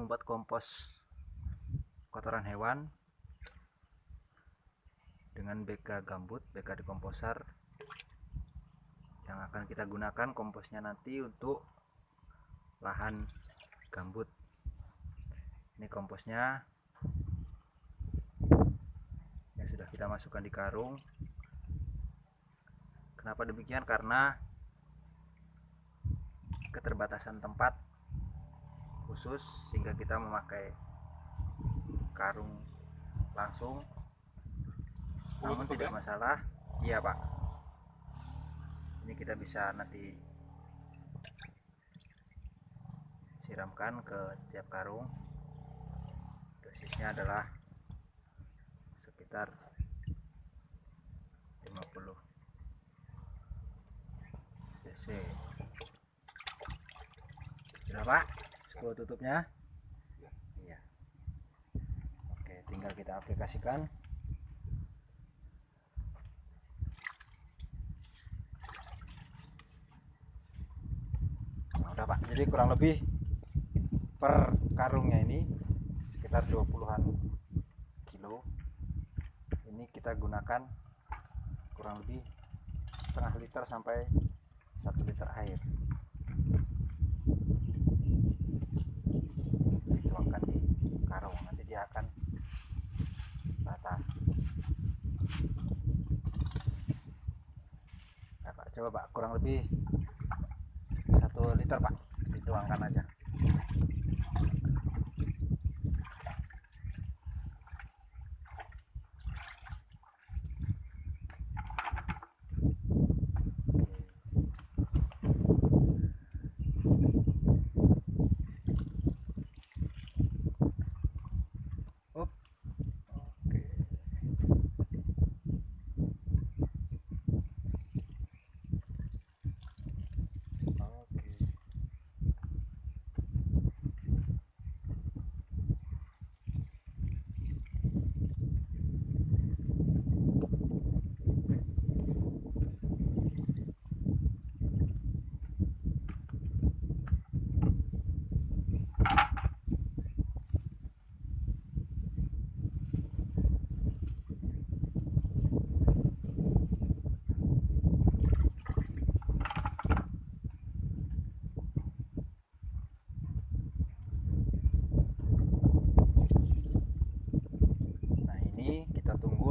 membuat kompos kotoran hewan dengan BK gambut BK dekomposer yang akan kita gunakan komposnya nanti untuk lahan gambut. Ini komposnya yang sudah kita masukkan di karung. Kenapa demikian? Karena keterbatasan tempat khusus sehingga kita memakai karung langsung. Namun tidak masalah. Iya pak. Ini kita bisa nanti siramkan ke tiap karung. Dosisnya adalah sekitar 50 cc. Sudah pak 10 tutupnya. Iya. Oke tinggal kita aplikasikan. Nah, udah pak. Jadi kurang lebih per karungnya ini sekitar 20-an kilo. Ini kita gunakan kurang lebih setengah liter sampai satu liter air dituangkan di karung nanti dia akan rata nah, pak coba pak. Kurang lebih satu liter pak. Dituangkan aja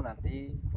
nanti